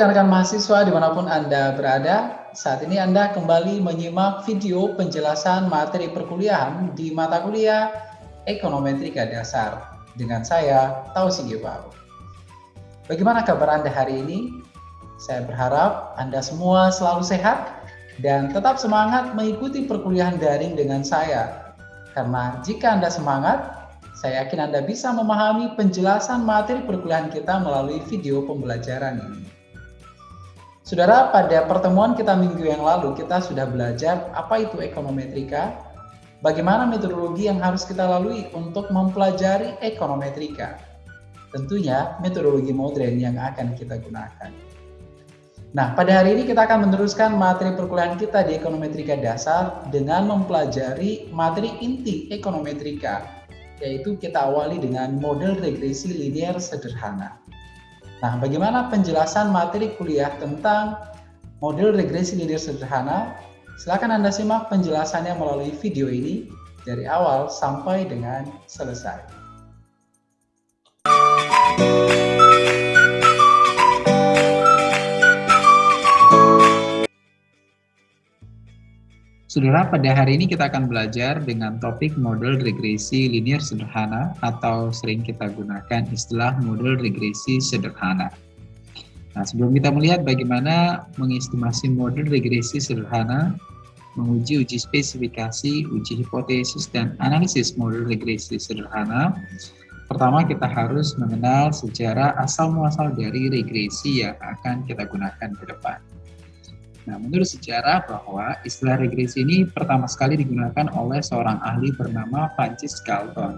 rekan-rekan mahasiswa di mana pun Anda berada, saat ini Anda kembali menyimak video penjelasan materi perkuliahan di mata kuliah Ekonometrika Dasar dengan saya, Tausi Gebau. Bagaimana kabar Anda hari ini? Saya berharap Anda semua selalu sehat dan tetap semangat mengikuti perkuliahan daring dengan saya. Karena jika Anda semangat, saya yakin Anda bisa memahami penjelasan materi perkuliahan kita melalui video pembelajaran ini. Saudara, pada pertemuan kita minggu yang lalu, kita sudah belajar apa itu ekonometrika, bagaimana metodologi yang harus kita lalui untuk mempelajari ekonometrika. Tentunya metodologi modern yang akan kita gunakan. Nah, pada hari ini kita akan meneruskan materi perkuliahan kita di ekonometrika dasar dengan mempelajari materi inti ekonometrika yaitu kita awali dengan model regresi linear sederhana. Nah, bagaimana penjelasan materi kuliah tentang model regresi linear sederhana? Silakan Anda simak penjelasannya melalui video ini dari awal sampai dengan selesai. Saudara, pada hari ini kita akan belajar dengan topik model regresi linear sederhana atau sering kita gunakan istilah model regresi sederhana. Nah, sebelum kita melihat bagaimana mengestimasi model regresi sederhana, menguji uji spesifikasi, uji hipotesis, dan analisis model regresi sederhana, pertama kita harus mengenal sejarah asal-muasal dari regresi yang akan kita gunakan ke depan. Nah, menurut sejarah bahwa istilah regresi ini pertama sekali digunakan oleh seorang ahli bernama Francis Galton.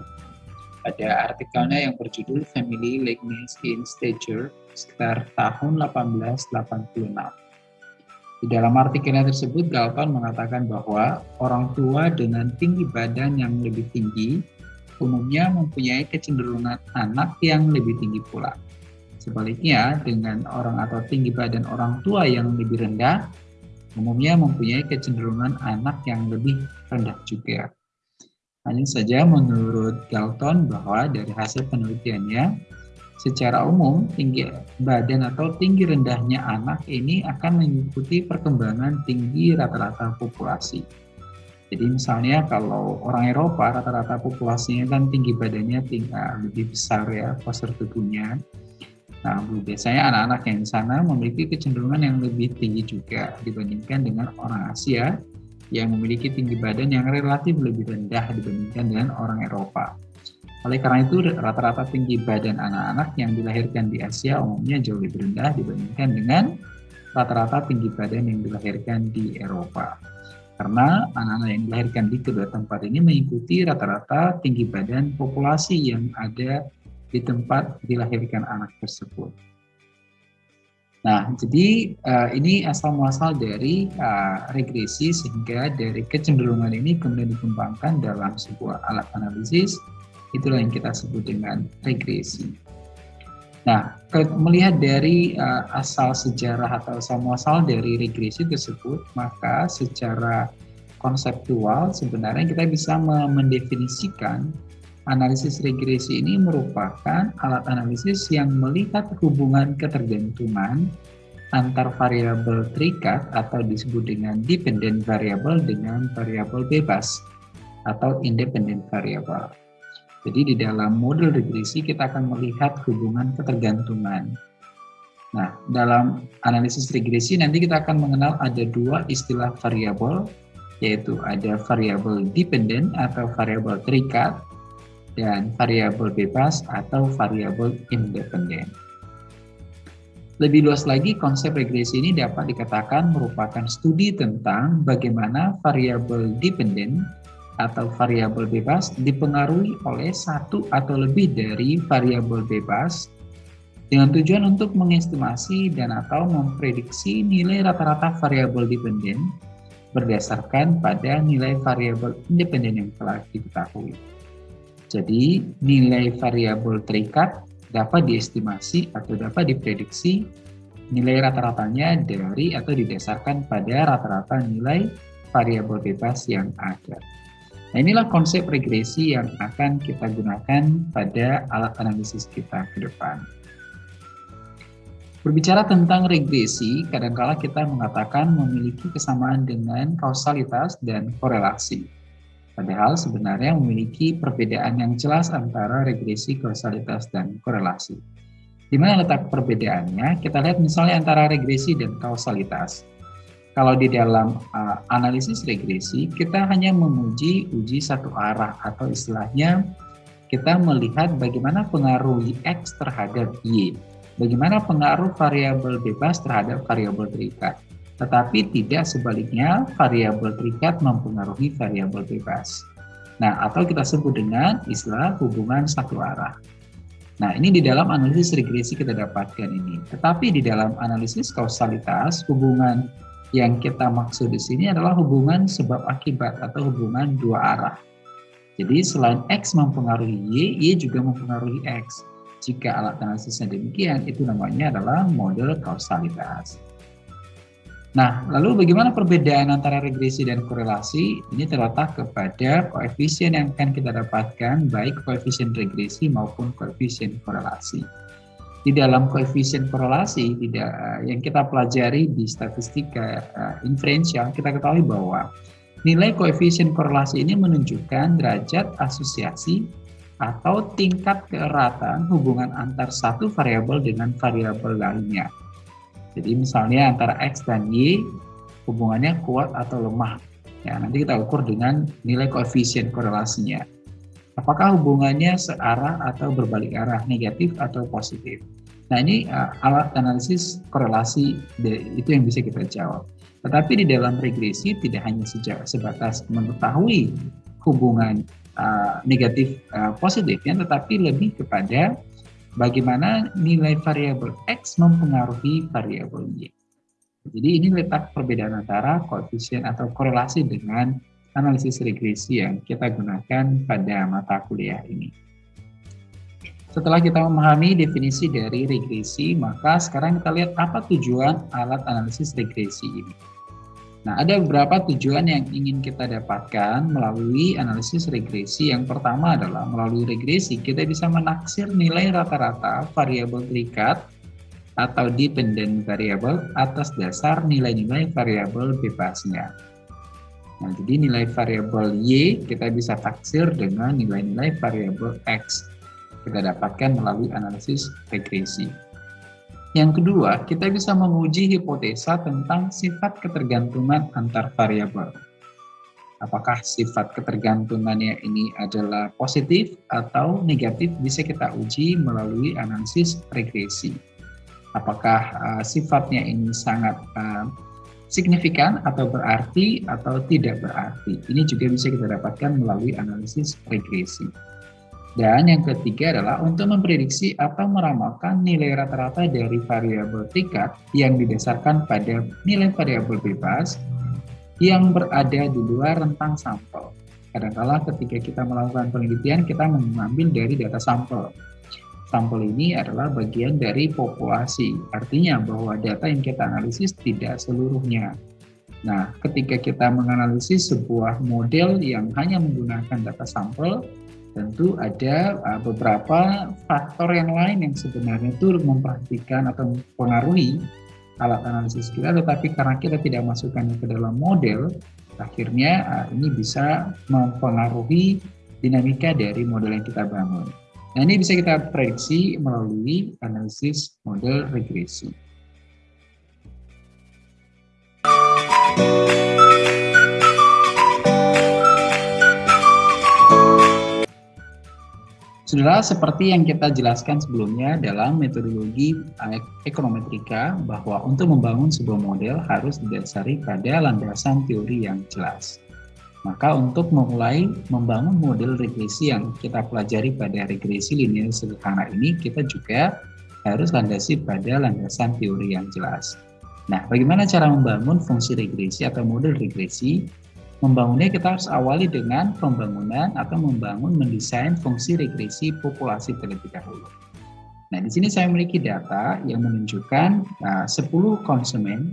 Pada artikelnya yang berjudul Family Likeness in Stature sekitar tahun 1886. Di dalam artikelnya tersebut, Galton mengatakan bahwa orang tua dengan tinggi badan yang lebih tinggi umumnya mempunyai kecenderungan anak yang lebih tinggi pula. Sebaliknya, dengan orang atau tinggi badan orang tua yang lebih rendah, umumnya mempunyai kecenderungan anak yang lebih rendah juga. Hanya saja menurut Galton bahwa dari hasil penelitiannya, secara umum tinggi badan atau tinggi rendahnya anak ini akan mengikuti perkembangan tinggi rata-rata populasi. Jadi misalnya kalau orang Eropa rata-rata populasinya kan tinggi badannya tinggal lebih besar ya postur tubuhnya. Nah, biasanya anak-anak yang di sana memiliki kecenderungan yang lebih tinggi juga dibandingkan dengan orang Asia yang memiliki tinggi badan yang relatif lebih rendah dibandingkan dengan orang Eropa. Oleh karena itu, rata-rata tinggi badan anak-anak yang dilahirkan di Asia umumnya jauh lebih rendah dibandingkan dengan rata-rata tinggi badan yang dilahirkan di Eropa. Karena anak-anak yang dilahirkan di kedua tempat ini mengikuti rata-rata tinggi badan populasi yang ada di tempat dilahirkan anak tersebut. Nah, jadi uh, ini asal muasal dari uh, regresi sehingga dari kecenderungan ini kemudian dikembangkan dalam sebuah alat analisis, itulah yang kita sebut dengan regresi. Nah, melihat dari uh, asal sejarah atau asal muasal dari regresi tersebut, maka secara konseptual sebenarnya kita bisa mendefinisikan Analisis regresi ini merupakan alat analisis yang melihat hubungan ketergantungan antar variabel terikat atau disebut dengan dependent variable dengan variabel bebas atau independent variable. Jadi di dalam model regresi kita akan melihat hubungan ketergantungan. Nah, dalam analisis regresi nanti kita akan mengenal ada dua istilah variabel, yaitu ada variabel dependent atau variabel terikat, dan variabel bebas atau variabel independen. Lebih luas lagi, konsep regresi ini dapat dikatakan merupakan studi tentang bagaimana variabel dependen atau variabel bebas dipengaruhi oleh satu atau lebih dari variabel bebas dengan tujuan untuk mengestimasi dan atau memprediksi nilai rata-rata variabel dependen berdasarkan pada nilai variabel independen yang telah diketahui. Jadi nilai variabel terikat dapat diestimasi atau dapat diprediksi nilai rata-ratanya dari atau didasarkan pada rata-rata nilai variabel bebas yang ada. Nah inilah konsep regresi yang akan kita gunakan pada alat analisis kita ke depan. Berbicara tentang regresi, kadangkala kita mengatakan memiliki kesamaan dengan kausalitas dan korelasi. Padahal sebenarnya memiliki perbedaan yang jelas antara regresi, kausalitas, dan korelasi. Di mana letak perbedaannya? Kita lihat misalnya antara regresi dan kausalitas. Kalau di dalam uh, analisis regresi, kita hanya memuji uji satu arah atau istilahnya kita melihat bagaimana pengaruh X terhadap Y bagaimana pengaruh variabel bebas terhadap variabel terikat. Tetapi tidak sebaliknya variabel terikat mempengaruhi variabel bebas. Nah, atau kita sebut dengan istilah hubungan satu arah. Nah, ini di dalam analisis regresi kita dapatkan ini. Tetapi di dalam analisis kausalitas, hubungan yang kita maksud di sini adalah hubungan sebab akibat atau hubungan dua arah. Jadi selain X mempengaruhi Y, Y juga mempengaruhi X. Jika alat analisisnya demikian, itu namanya adalah model kausalitas. Nah, lalu bagaimana perbedaan antara regresi dan korelasi? Ini terletak kepada koefisien yang akan kita dapatkan, baik koefisien regresi maupun koefisien korelasi. Di dalam koefisien korelasi tidak yang kita pelajari di statistika uh, inferensial, kita ketahui bahwa nilai koefisien korelasi ini menunjukkan derajat asosiasi atau tingkat keeratan hubungan antar satu variabel dengan variabel lainnya. Jadi misalnya antara X dan Y hubungannya kuat atau lemah. Ya, nanti kita ukur dengan nilai koefisien korelasinya. Apakah hubungannya searah atau berbalik arah, negatif atau positif? Nah ini uh, alat analisis korelasi itu yang bisa kita jawab. Tetapi di dalam regresi tidak hanya sejak sebatas mengetahui hubungan uh, negatif uh, positifnya, tetapi lebih kepada bagaimana nilai variabel X mempengaruhi variabel Y. Jadi ini letak perbedaan antara koefisien atau korelasi dengan analisis regresi yang kita gunakan pada mata kuliah ini. Setelah kita memahami definisi dari regresi, maka sekarang kita lihat apa tujuan alat analisis regresi ini. Nah, ada beberapa tujuan yang ingin kita dapatkan melalui analisis regresi. Yang pertama adalah melalui regresi kita bisa menaksir nilai rata-rata variabel terikat atau dependent variable atas dasar nilai-nilai variabel bebasnya. Nah, jadi nilai variabel Y kita bisa taksir dengan nilai-nilai variabel X. Kita dapatkan melalui analisis regresi. Yang kedua, kita bisa menguji hipotesa tentang sifat ketergantungan antar variabel. Apakah sifat ketergantungannya ini adalah positif atau negatif bisa kita uji melalui analisis regresi. Apakah uh, sifatnya ini sangat uh, signifikan atau berarti atau tidak berarti. Ini juga bisa kita dapatkan melalui analisis regresi. Dan yang ketiga adalah untuk memprediksi atau meramalkan nilai rata-rata dari variabel tingkat yang didasarkan pada nilai variabel bebas yang berada di luar rentang sampel. Kadangkala ketika kita melakukan penelitian, kita mengambil dari data sampel. Sampel ini adalah bagian dari populasi, artinya bahwa data yang kita analisis tidak seluruhnya. Nah, ketika kita menganalisis sebuah model yang hanya menggunakan data sampel, tentu ada uh, beberapa faktor yang lain yang sebenarnya itu memperhatikan atau mempengaruhi alat analisis kita, tetapi karena kita tidak masukkan ke dalam model, akhirnya uh, ini bisa mempengaruhi dinamika dari model yang kita bangun. Nah ini bisa kita prediksi melalui analisis model regresi. Saudara, seperti yang kita jelaskan sebelumnya dalam metodologi ekonometrika bahwa untuk membangun sebuah model harus didasari pada landasan teori yang jelas. Maka untuk memulai membangun model regresi yang kita pelajari pada regresi linear sederhana ini, kita juga harus landasi pada landasan teori yang jelas. Nah, bagaimana cara membangun fungsi regresi atau model regresi? Membangunnya kita harus awali dengan pembangunan atau membangun mendesain fungsi regresi populasi terlebih dahulu. Nah, di sini saya memiliki data yang menunjukkan uh, 10 konsumen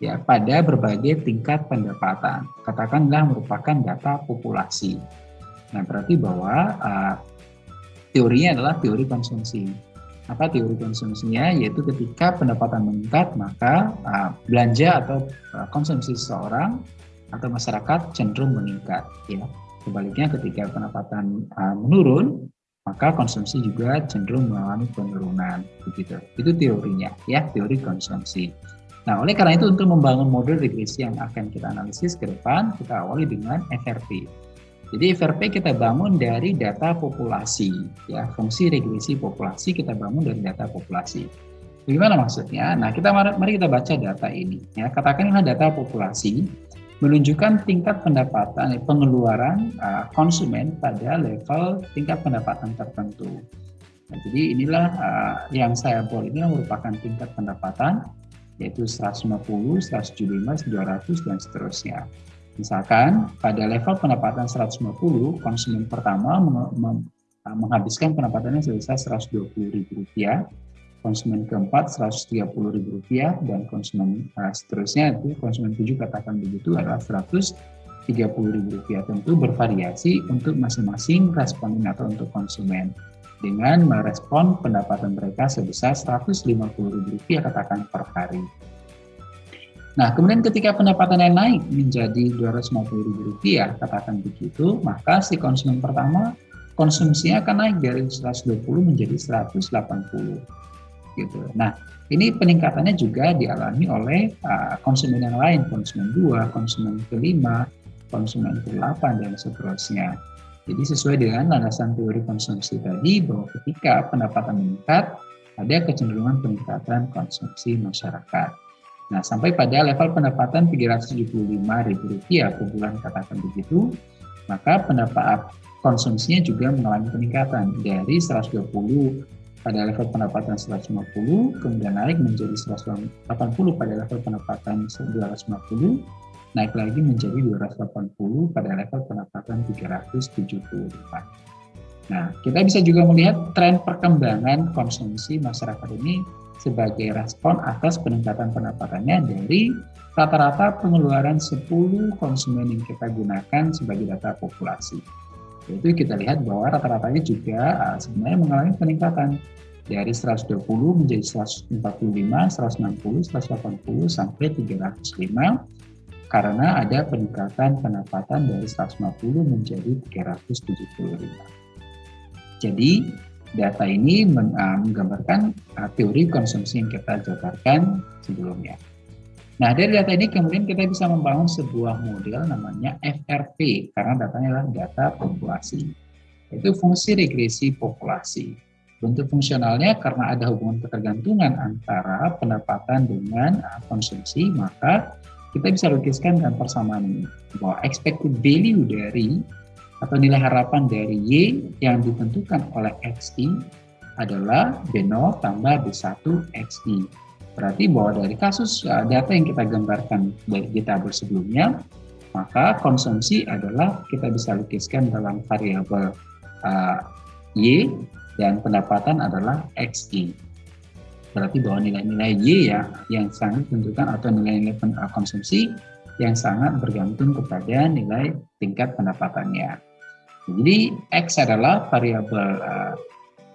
ya pada berbagai tingkat pendapatan. Katakanlah merupakan data populasi. Nah, berarti bahwa uh, teorinya adalah teori konsumsi. Apa teori konsumsinya? Yaitu ketika pendapatan meningkat, maka uh, belanja atau uh, konsumsi seseorang atau masyarakat cenderung meningkat. Ya. Sebaliknya ketika pendapatan uh, menurun, maka konsumsi juga cenderung mengalami penurunan. Begitu. Itu teorinya, ya teori konsumsi. Nah, oleh karena itu untuk membangun model regresi yang akan kita analisis ke depan, kita awali dengan FRP. Jadi FRP kita bangun dari data populasi, ya fungsi regresi populasi kita bangun dari data populasi. Bagaimana maksudnya? Nah, kita mari kita baca data ini. Ya, katakanlah data populasi menunjukkan tingkat pendapatan eh, pengeluaran uh, konsumen pada level tingkat pendapatan tertentu. Nah, jadi inilah uh, yang saya boleh ini merupakan tingkat pendapatan yaitu 150, 175, 200 dan seterusnya. Misalkan pada level pendapatan 150, konsumen pertama menghabiskan pendapatannya sebesar Rp120.000, konsumen keempat Rp130.000 dan konsumen uh, seterusnya itu konsumen tujuh katakan begitu adalah Rp130.000. Tentu bervariasi untuk masing-masing responden atau untuk konsumen dengan merespon pendapatan mereka sebesar Rp150.000 katakan per hari. Nah, kemudian ketika pendapatannya naik menjadi Rp250.000 katakan begitu, maka si konsumen pertama konsumsinya akan naik dari 120 menjadi 180 gitu. Nah, ini peningkatannya juga dialami oleh uh, konsumen yang lain, konsumen 2, konsumen kelima, konsumen ke-8 dan seterusnya. Jadi sesuai dengan landasan teori konsumsi tadi bahwa ketika pendapatan meningkat, ada kecenderungan peningkatan konsumsi masyarakat. Nah, sampai pada level pendapatan Rp375.000 per bulan katakan begitu, maka pendapat konsumsinya juga mengalami peningkatan dari 120 pada level pendapatan 150, kemudian naik menjadi 180 pada level pendapatan 250, naik lagi menjadi 280 pada level pendapatan 375. Nah, kita bisa juga melihat tren perkembangan konsumsi masyarakat ini sebagai respon atas peningkatan pendapatannya dari rata-rata pengeluaran 10 konsumen yang kita gunakan sebagai data populasi. Yaitu kita lihat bahwa rata-ratanya juga uh, sebenarnya mengalami peningkatan dari 120 menjadi 145, 160, 180 sampai 305 karena ada peningkatan pendapatan dari 150 menjadi 375. Jadi data ini uh, menggambarkan uh, teori konsumsi yang kita jabarkan sebelumnya. Nah, dari data ini kemudian kita bisa membangun sebuah model namanya FRP, karena datanya adalah data populasi. Itu fungsi regresi populasi. Bentuk fungsionalnya karena ada hubungan ketergantungan antara pendapatan dengan uh, konsumsi, maka kita bisa lukiskan dengan persamaan ini bahwa expected value dari atau nilai harapan dari Y yang ditentukan oleh XI adalah B0 tambah B1 XI. Berarti bahwa dari kasus uh, data yang kita gambarkan dari di tabel sebelumnya, maka konsumsi adalah kita bisa lukiskan dalam variabel uh, Y dan pendapatan adalah XI berarti bahwa nilai-nilai Y ya yang sangat ditentukan atau nilai-nilai uh, konsumsi yang sangat bergantung kepada nilai tingkat pendapatannya. Jadi X adalah variabel uh,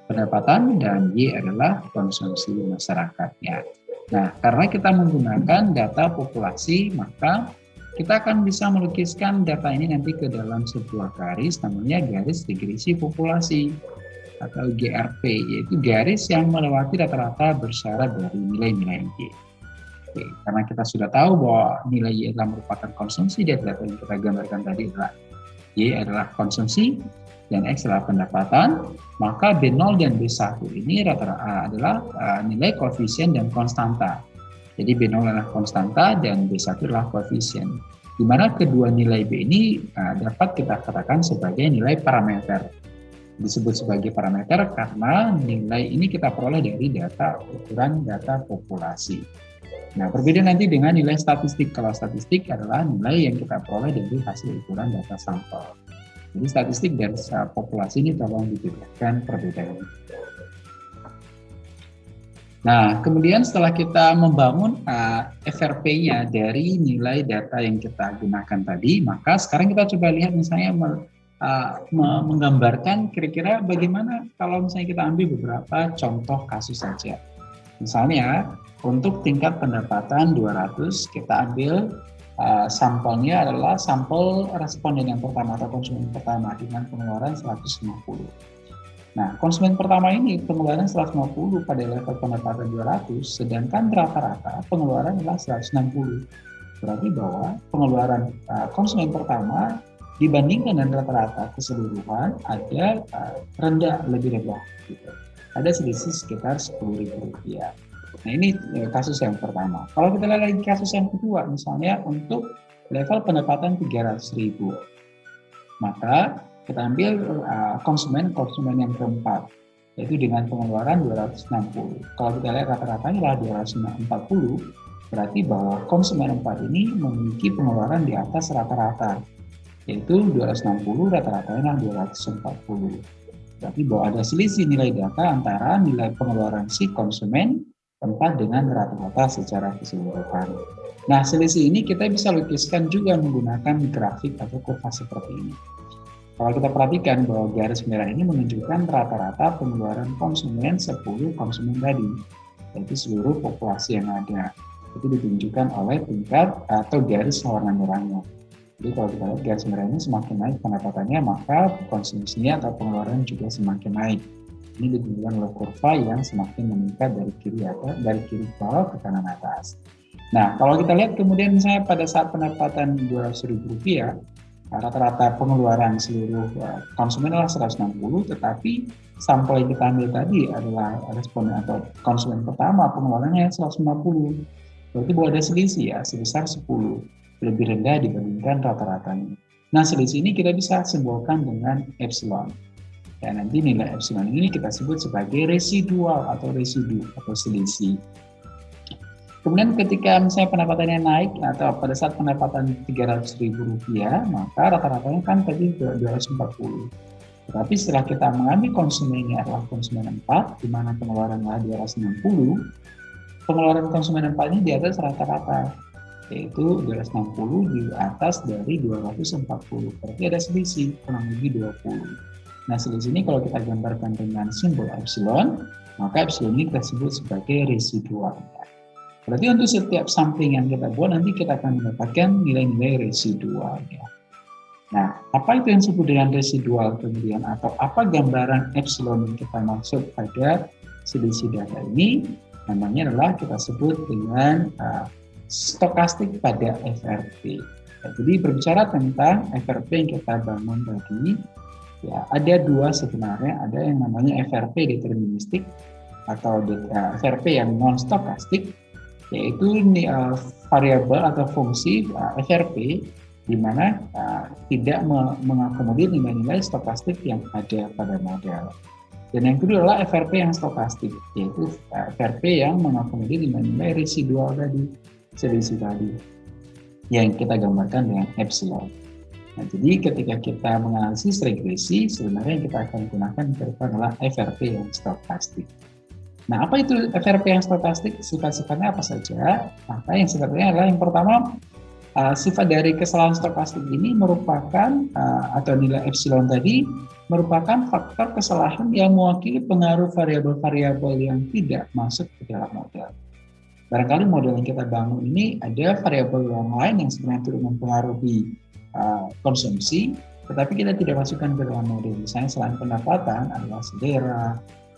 pendapatan dan Y adalah konsumsi masyarakatnya. Nah, karena kita menggunakan data populasi, maka kita akan bisa melukiskan data ini nanti ke dalam sebuah garis namanya garis regresi populasi atau GRP, yaitu garis yang melewati rata-rata bersyarat dari nilai-nilai Y. Oke, karena kita sudah tahu bahwa nilai Y adalah merupakan konsumsi data yang kita gambarkan tadi adalah Y adalah konsumsi dan X adalah pendapatan, maka B0 dan B1 ini rata-rata adalah uh, nilai koefisien dan konstanta. Jadi B0 adalah konstanta dan B1 adalah koefisien. Di mana kedua nilai B ini uh, dapat kita katakan sebagai nilai parameter disebut sebagai parameter karena nilai ini kita peroleh dari data ukuran data populasi. Nah, berbeda nanti dengan nilai statistik. Kalau statistik adalah nilai yang kita peroleh dari hasil ukuran data sampel. Jadi statistik dan populasi ini tolong dibedakan perbedaannya. Nah, kemudian setelah kita membangun uh, FRP-nya dari nilai data yang kita gunakan tadi, maka sekarang kita coba lihat misalnya uh, menggambarkan kira-kira bagaimana kalau misalnya kita ambil beberapa contoh kasus saja. Misalnya untuk tingkat pendapatan 200 kita ambil uh, sampelnya adalah sampel responden yang pertama atau konsumen pertama dengan pengeluaran 150. Nah, konsumen pertama ini pengeluaran 150 pada level pendapatan 200, sedangkan rata-rata pengeluaran adalah 160. Berarti bahwa pengeluaran uh, konsumen pertama dibandingkan dengan rata-rata keseluruhan ada uh, rendah lebih rendah. Gitu ada selisih sekitar sepuluh ribu rupiah. Nah ini ya, kasus yang pertama. Kalau kita lihat lagi kasus yang kedua, misalnya untuk level pendapatan 300 ribu, maka kita ambil uh, konsumen konsumen yang keempat, yaitu dengan pengeluaran 260. Kalau kita lihat rata-ratanya adalah 240, berarti bahwa konsumen empat ini memiliki pengeluaran di atas rata-rata, yaitu 260 rata-ratanya 240. Berarti bahwa ada selisih nilai data antara nilai pengeluaran si konsumen tempat dengan rata-rata secara keseluruhan. Nah, selisih ini kita bisa lukiskan juga menggunakan grafik atau kurva seperti ini. Kalau kita perhatikan bahwa garis merah ini menunjukkan rata-rata pengeluaran konsumen 10 konsumen tadi, yaitu seluruh populasi yang ada. Itu ditunjukkan oleh tingkat atau garis warna merahnya. Jadi kalau kita lihat garis merah ini semakin naik pendapatannya, maka konsumsinya atau pengeluaran juga semakin naik. Ini ditunjukkan oleh kurva yang semakin meningkat dari kiri atau dari kiri bawah ke kanan atas. Nah, kalau kita lihat kemudian misalnya pada saat pendapatan Rp200.000, rata-rata pengeluaran seluruh eh, konsumen adalah 160, tetapi sampel yang kita ambil tadi adalah responden atau konsumen pertama pengeluarannya 150. Berarti bahwa ada selisih ya, sebesar 10 lebih rendah dibandingkan rata-ratanya. Nah, selisih ini kita bisa simbolkan dengan epsilon. Ya, nanti nilai epsilon ini kita sebut sebagai residual atau residu atau selisih. Kemudian ketika misalnya pendapatannya naik atau pada saat pendapatan Rp300.000, maka rata-ratanya kan tadi 240. Tetapi setelah kita mengambil konsumen ini adalah konsumen 4, di mana pengeluaran adalah 260, pengeluaran konsumen 4 ini di atas rata-rata yaitu 260 di atas dari 240 berarti ada selisih kurang lebih 20 nah selisih ini kalau kita gambarkan dengan simbol epsilon maka epsilon ini kita sebut sebagai residual berarti untuk setiap sampling yang kita buat nanti kita akan mendapatkan nilai-nilai residual ya. Nah, apa itu yang disebut dengan residual kemudian atau apa gambaran epsilon yang kita maksud pada selisih data ini? Namanya adalah kita sebut dengan uh, stokastik pada FRP. Ya, jadi berbicara tentang FRP yang kita bangun tadi, ya ada dua sebenarnya, ada yang namanya FRP deterministik atau FRP yang non stokastik, yaitu uh, variabel atau fungsi uh, FRP di mana uh, tidak mengakomodir nilai-nilai stokastik yang ada pada model. Dan yang kedua adalah FRP yang stokastik, yaitu FRP yang mengakomodir nilai-nilai residual tadi selisih tadi yang kita gambarkan dengan epsilon. Nah, jadi ketika kita menganalisis regresi, sebenarnya yang kita akan gunakan adalah FRP yang stokastik. Nah, apa itu FRP yang stokastik? Sifat-sifatnya apa saja? Maka yang sifatnya adalah yang pertama, uh, sifat dari kesalahan stokastik ini merupakan, uh, atau nilai epsilon tadi, merupakan faktor kesalahan yang mewakili pengaruh variabel-variabel yang tidak masuk ke dalam model. Barangkali model yang kita bangun ini ada variabel yang lain yang sebenarnya turut mempengaruhi uh, konsumsi, tetapi kita tidak masukkan ke dalam model. Misalnya selain pendapatan adalah selera,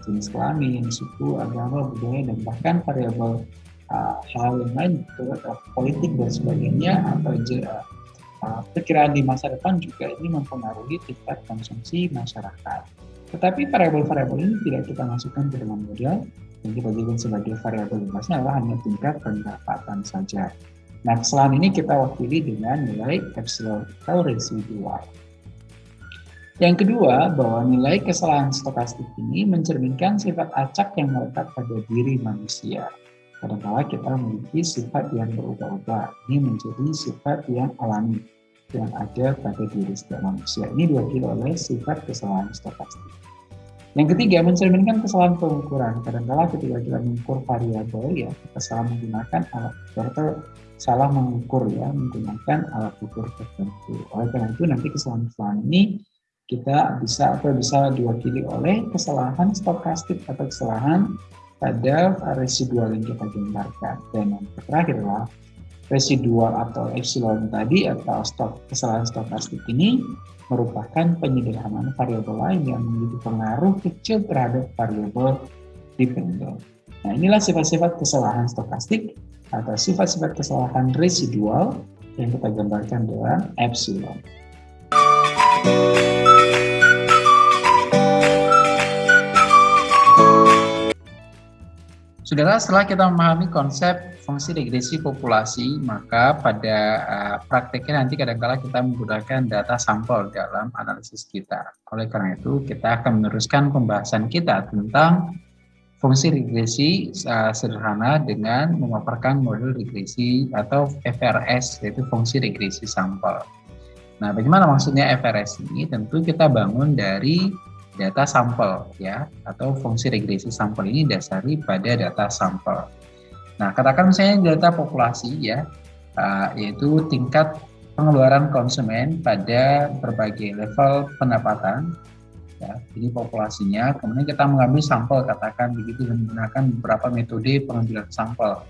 jenis kelamin, suku, agama, budaya, dan bahkan variabel uh, hal yang lain, uh, politik dan sebagainya, atau uh, perkiraan di masa depan juga ini mempengaruhi tingkat konsumsi masyarakat. Tetapi variabel-variabel ini tidak kita masukkan ke dalam model, yang kita sebagai variabel bebasnya adalah hanya tingkat pendapatan saja. Nah, kesalahan ini kita wakili dengan nilai epsilon atau residual. Yang kedua, bahwa nilai kesalahan stokastik ini mencerminkan sifat acak yang melekat pada diri manusia. Kadang-kala kita memiliki sifat yang berubah-ubah. Ini menjadi sifat yang alami yang ada pada diri setiap manusia. Ini diwakili oleh sifat kesalahan stokastik. Yang ketiga, mencerminkan kesalahan pengukuran. Kadang-kala ketika kita mengukur variabel, ya kita salah menggunakan alat salah mengukur ya menggunakan alat ukur tertentu. Oleh karena itu nanti kesalahan-kesalahan ini kita bisa atau bisa diwakili oleh kesalahan stokastik atau kesalahan pada residual yang kita gambarkan. Dan yang terakhir adalah residual atau epsilon tadi atau stok kesalahan stokastik ini merupakan penyederhanaan variabel lain yang memiliki pengaruh kecil terhadap variabel dependent. Nah, inilah sifat-sifat kesalahan stokastik atau sifat-sifat kesalahan residual yang kita gambarkan dengan epsilon. Saudara, setelah kita memahami konsep fungsi regresi populasi, maka pada uh, prakteknya nanti kadang-kala kita menggunakan data sampel dalam analisis kita. Oleh karena itu, kita akan meneruskan pembahasan kita tentang fungsi regresi uh, sederhana dengan memaparkan model regresi atau FRS, yaitu fungsi regresi sampel. Nah, bagaimana maksudnya FRS ini? Tentu kita bangun dari data sampel ya atau fungsi regresi sampel ini dasari pada data sampel. Nah, katakan misalnya data populasi ya uh, yaitu tingkat pengeluaran konsumen pada berbagai level pendapatan ya. Jadi populasinya kemudian kita mengambil sampel katakan begitu dan menggunakan beberapa metode pengambilan sampel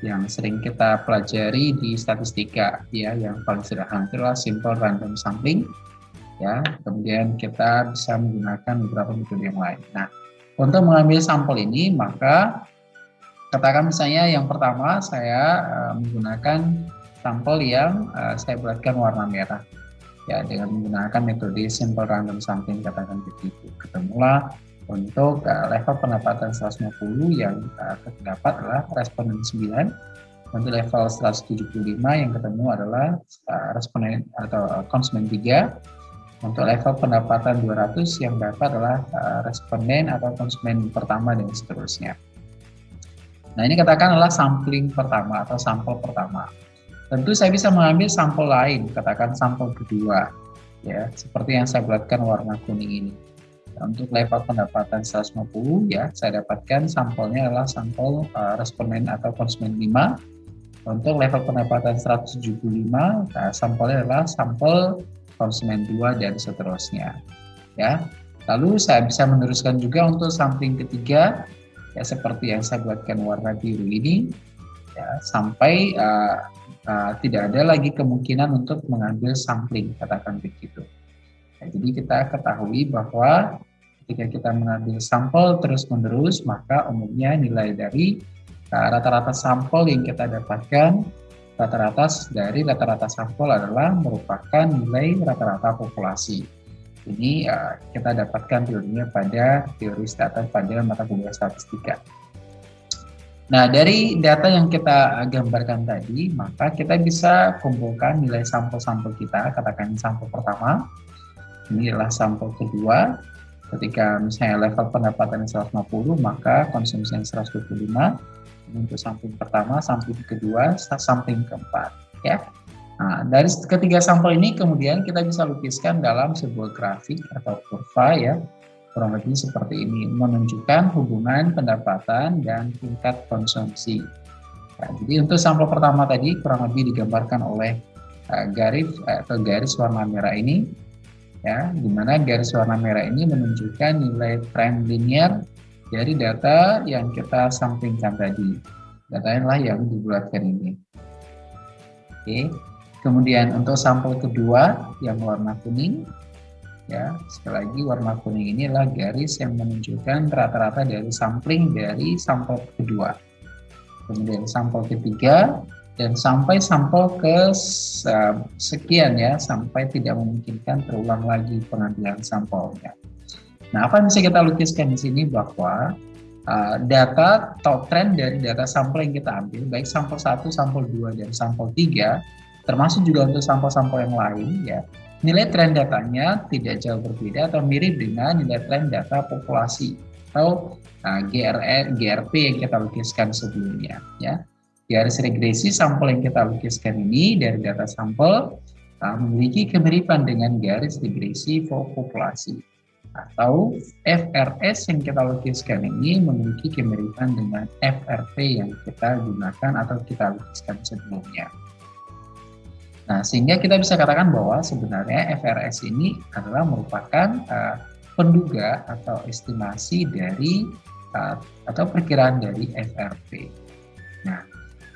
yang sering kita pelajari di statistika ya yang paling sederhana adalah simple random sampling ya. Kemudian kita bisa menggunakan beberapa metode yang lain. Nah untuk mengambil sampel ini maka katakan misalnya yang pertama saya uh, menggunakan sampel yang uh, saya buatkan warna merah ya dengan menggunakan metode simple random sampling katakan begitu ketemulah untuk uh, level pendapatan 150 yang uh, terdapat adalah responden 9 untuk level 175 yang ketemu adalah uh, responden atau uh, konsumen 3 untuk level pendapatan 200 yang dapat adalah uh, responden atau konsumen pertama dan seterusnya. Nah ini katakan adalah sampling pertama atau sampel pertama. Tentu saya bisa mengambil sampel lain, katakan sampel kedua, ya seperti yang saya buatkan warna kuning ini. Untuk level pendapatan 150 ya saya dapatkan sampelnya adalah sampel uh, responden atau konsumen 5. Untuk level pendapatan 175 nah, sampelnya adalah sampel konsumen 2 dan seterusnya. Ya. Lalu saya bisa meneruskan juga untuk sampling ketiga ya seperti yang saya buatkan warna biru ini ya sampai uh, uh, tidak ada lagi kemungkinan untuk mengambil sampling katakan begitu. Ya, jadi kita ketahui bahwa ketika kita mengambil sampel terus-menerus maka umumnya nilai dari uh, rata-rata uh, sampel yang kita dapatkan rata-rata dari rata-rata sampel adalah merupakan nilai rata-rata populasi. Ini uh, kita dapatkan teorinya pada teori data pada mata kuliah statistika. Nah, dari data yang kita gambarkan tadi, maka kita bisa kumpulkan nilai sampel-sampel kita, katakan sampel pertama, ini adalah sampel kedua, ketika misalnya level pendapatan 150, maka konsumsi yang 125, untuk samping pertama, samping kedua, samping keempat. Ya. Nah, dari ketiga sampel ini kemudian kita bisa lukiskan dalam sebuah grafik atau kurva ya, kurang lebih seperti ini, menunjukkan hubungan pendapatan dan tingkat konsumsi. Nah, jadi untuk sampel pertama tadi kurang lebih digambarkan oleh uh, garis uh, atau garis warna merah ini, ya, di mana garis warna merah ini menunjukkan nilai tren linear dari data yang kita sampingkan tadi. Data lah yang dibuatkan ini. Oke. Kemudian untuk sampel kedua yang warna kuning, ya sekali lagi warna kuning ini adalah garis yang menunjukkan rata-rata dari sampling dari sampel kedua. Kemudian sampel ketiga dan sampai sampel ke sekian ya sampai tidak memungkinkan terulang lagi pengambilan sampelnya. Nah, apa yang bisa kita lukiskan di sini bahwa uh, data atau tren dari data sampel yang kita ambil, baik sampel 1, sampel 2, dan sampel 3, termasuk juga untuk sampel-sampel yang lain, ya, nilai tren datanya tidak jauh berbeda atau mirip dengan nilai tren data populasi atau GRE, GRP yang kita lukiskan sebelumnya. Ya. Garis regresi sampel yang kita lukiskan ini dari data sampel uh, memiliki kemiripan dengan garis regresi populasi atau FRS yang kita lukiskan ini memiliki kemiripan dengan FRP yang kita gunakan atau kita lukiskan sebelumnya. Nah, sehingga kita bisa katakan bahwa sebenarnya FRS ini adalah merupakan uh, penduga atau estimasi dari uh, atau perkiraan dari FRP. Nah,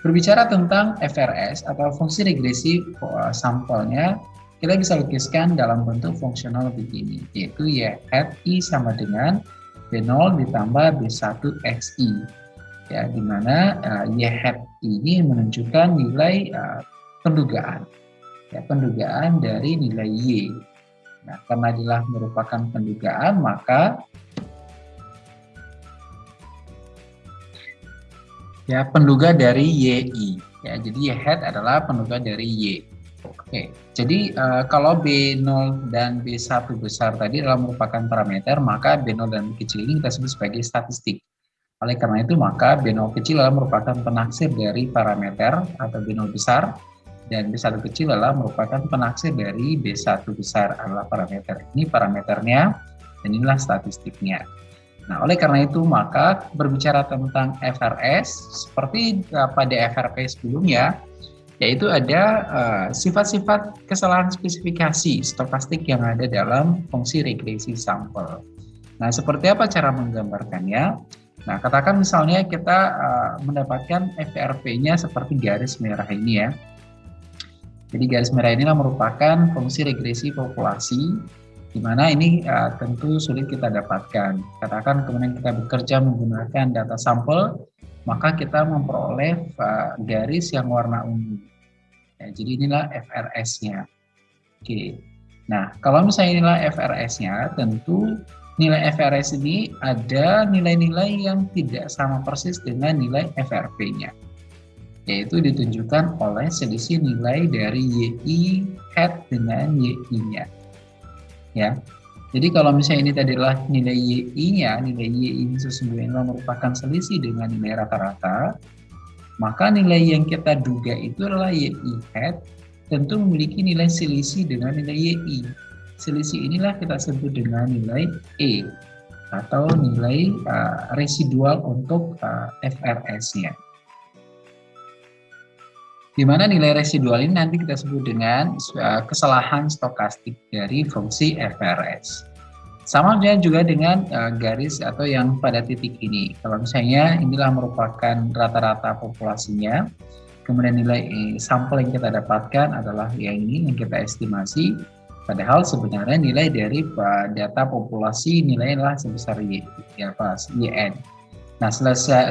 berbicara tentang FRS atau fungsi regresi uh, sampelnya, kita bisa lukiskan dalam bentuk fungsional begini, yaitu ya hat I sama dengan B0 ditambah B1XI. Ya, di mana uh, Y hat ini menunjukkan nilai uh, pendugaan ya, pendugaan dari nilai Y. Nah, karena adalah merupakan pendugaan, maka ya penduga dari YI. Ya, jadi Y hat adalah penduga dari Y. Oke, jadi uh, kalau B0 dan B1 besar tadi adalah merupakan parameter, maka B0 dan B kecil ini kita sebut sebagai statistik. Oleh karena itu, maka B0 kecil adalah merupakan penaksir dari parameter atau B0 besar, dan B1 kecil adalah merupakan penaksir dari B1 besar adalah parameter. Ini parameternya dan inilah statistiknya. Nah, oleh karena itu maka berbicara tentang FRS seperti uh, pada FRP sebelumnya yaitu ada uh, sifat-sifat uh, kesalahan spesifikasi stokastik yang ada dalam fungsi regresi sampel. Nah, seperti apa cara menggambarkannya? Nah, katakan misalnya kita uh, mendapatkan FRP-nya seperti garis merah ini ya. Jadi garis merah inilah merupakan fungsi regresi populasi di mana ini uh, tentu sulit kita dapatkan. Katakan kemudian kita bekerja menggunakan data sampel, maka kita memperoleh uh, garis yang warna ungu. Ya, jadi inilah FRS-nya. Oke. Nah, kalau misalnya inilah FRS-nya, tentu nilai FRS ini ada nilai-nilai yang tidak sama persis dengan nilai FRP-nya yaitu ditunjukkan oleh selisih nilai dari YI hat dengan YI-nya. Ya. Jadi kalau misalnya ini tadi adalah nilai YI-nya, nilai YI ini sesungguhnya merupakan selisih dengan nilai rata-rata, maka nilai yang kita duga itu adalah YI hat tentu memiliki nilai selisih dengan nilai YI. Selisih inilah kita sebut dengan nilai E atau nilai uh, residual untuk uh, FRS-nya di mana nilai residual ini nanti kita sebut dengan uh, kesalahan stokastik dari fungsi FRS. Sama juga dengan uh, garis atau yang pada titik ini. Kalau misalnya inilah merupakan rata-rata populasinya, kemudian nilai eh, sampel yang kita dapatkan adalah yang ini yang kita estimasi, padahal sebenarnya nilai dari data populasi nilainya sebesar Y, ya YN. Nah,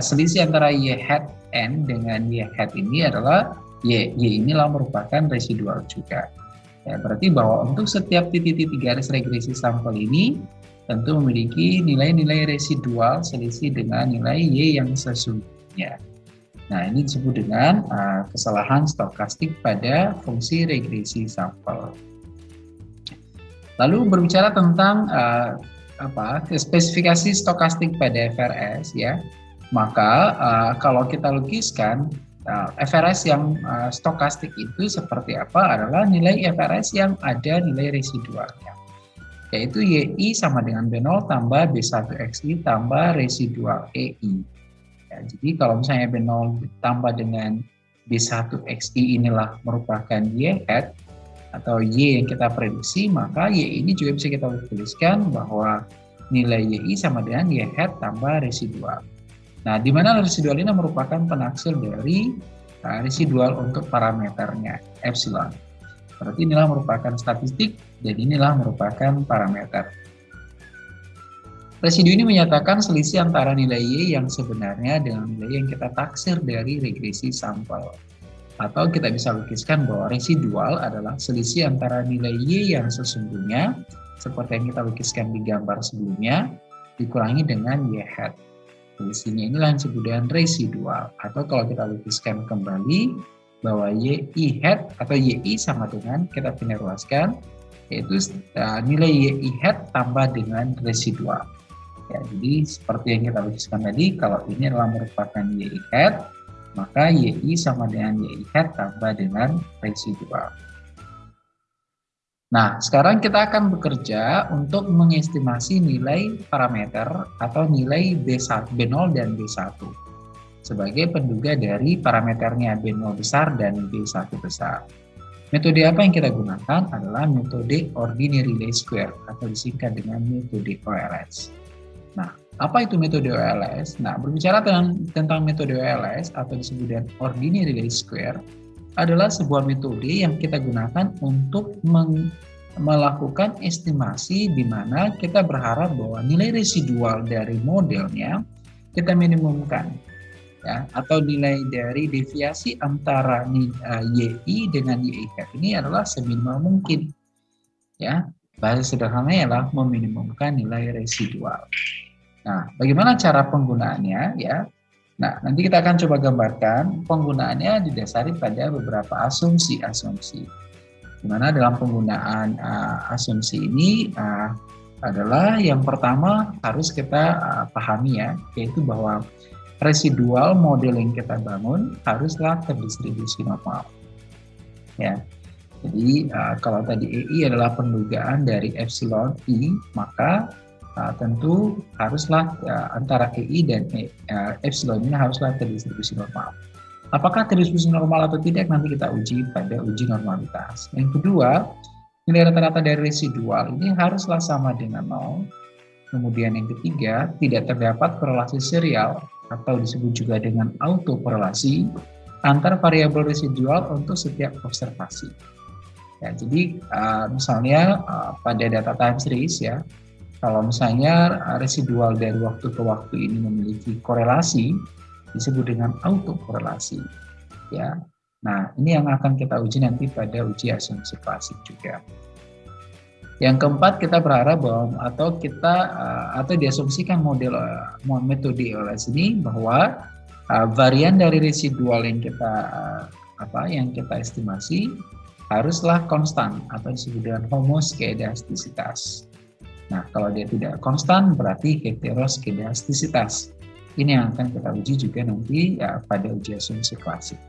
selisih antara Y hat N dengan Y hat ini adalah Y. Y inilah merupakan residual juga. Ya, berarti bahwa untuk setiap titik-titik garis regresi sampel ini tentu memiliki nilai-nilai residual selisih dengan nilai Y yang sesungguhnya. Nah, ini disebut dengan uh, kesalahan stokastik pada fungsi regresi sampel. Lalu berbicara tentang uh, apa spesifikasi stokastik pada FRS ya, maka uh, kalau kita lukiskan FRS yang uh, stokastik itu seperti apa adalah nilai FRS yang ada nilai residualnya yaitu YI sama dengan B0 tambah B1XI tambah residual EI. Ya, jadi kalau misalnya B0 ditambah dengan B1XI inilah merupakan Y hat atau Y yang kita prediksi, maka Y ini juga bisa kita tuliskan bahwa nilai YI sama dengan Y hat tambah residual. Nah, di mana residual ini merupakan penaksir dari uh, residual untuk parameternya, epsilon. Berarti inilah merupakan statistik dan inilah merupakan parameter. Residu ini menyatakan selisih antara nilai Y yang sebenarnya dengan nilai yang kita taksir dari regresi sampel. Atau kita bisa lukiskan bahwa residual adalah selisih antara nilai Y yang sesungguhnya, seperti yang kita lukiskan di gambar sebelumnya, dikurangi dengan Y hat. Fungsinya inilah yang disebut dengan residual. Atau kalau kita lukiskan kembali bahwa YI hat atau YI sama dengan kita pindah ruaskan yaitu uh, nilai YI hat tambah dengan residual. Ya, jadi seperti yang kita lukiskan tadi, kalau ini adalah merupakan YI hat, maka YI sama dengan YI hat tambah dengan residual. Nah, sekarang kita akan bekerja untuk mengestimasi nilai parameter atau nilai B1, B0 dan B1 sebagai penduga dari parameternya B0 besar dan B1 besar. Metode apa yang kita gunakan adalah metode ordinary least square atau disingkat dengan metode OLS. Nah, apa itu metode OLS? Nah, berbicara tentang, tentang metode OLS atau disebut dengan ordinary least square adalah sebuah metode yang kita gunakan untuk melakukan estimasi di mana kita berharap bahwa nilai residual dari modelnya kita minimumkan ya atau nilai dari deviasi antara YI dengan YI ini adalah seminimal mungkin ya. Bahasa sederhananya adalah meminimumkan nilai residual. Nah bagaimana cara penggunaannya ya nah nanti kita akan coba gambarkan penggunaannya didasari pada beberapa asumsi-asumsi di mana dalam penggunaan uh, asumsi ini uh, adalah yang pertama harus kita uh, pahami ya yaitu bahwa residual model yang kita bangun haruslah terdistribusi normal. Ya. Jadi uh, kalau tadi EI adalah pendugaan dari epsilon I, maka uh, tentu haruslah uh, antara EI dan uh, epsilon ini haruslah terdistribusi normal. Apakah terdistribusi normal atau tidak nanti kita uji pada uji normalitas. Yang kedua, nilai rata-rata dari residual ini haruslah sama dengan nol. Kemudian yang ketiga, tidak terdapat korelasi serial atau disebut juga dengan autokorelasi antar variabel residual untuk setiap observasi. Ya, jadi uh, misalnya uh, pada data time series ya, kalau misalnya residual dari waktu ke waktu ini memiliki korelasi, disebut dengan autokorelasi. Ya, nah ini yang akan kita uji nanti pada uji asumsi klasik juga. Yang keempat kita berharap bahwa atau kita uh, atau diasumsikan model uh, metode OLS ini bahwa uh, varian dari residual yang kita apa yang kita estimasi haruslah konstan atau disebut dengan homoskedastisitas. Nah, kalau dia tidak konstan berarti heteroskedastisitas. Ini yang akan kita uji juga nanti ya, pada uji asumsi klasik.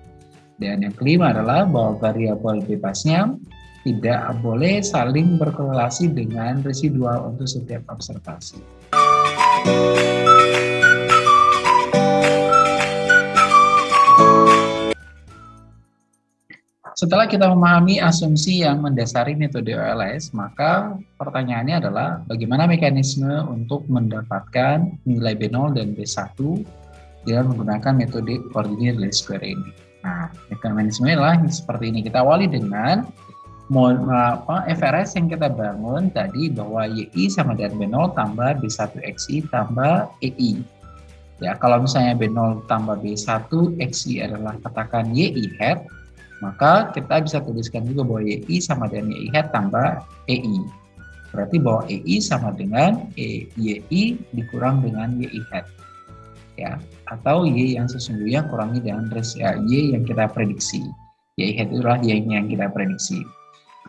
Dan yang kelima adalah bahwa variabel bebasnya tidak boleh saling berkorelasi dengan residual untuk setiap observasi. Setelah kita memahami asumsi yang mendasari metode OLS, maka pertanyaannya adalah bagaimana mekanisme untuk mendapatkan nilai B0 dan B1 dengan menggunakan metode ordinary least square ini. Nah, mekanisme adalah seperti ini. Kita awali dengan apa, FRS yang kita bangun tadi bahwa YI sama dengan B0 tambah B1XI tambah EI. Ya, kalau misalnya B0 tambah B1 XI adalah katakan YI hat, maka kita bisa tuliskan juga bahwa YI sama dengan YI hat tambah EI. Berarti bahwa EI sama dengan e, YI dikurang dengan YI hat. Ya, atau Y yang sesungguhnya kurangi dengan ya, Y yang kita prediksi. YI hat itulah Y yang kita prediksi.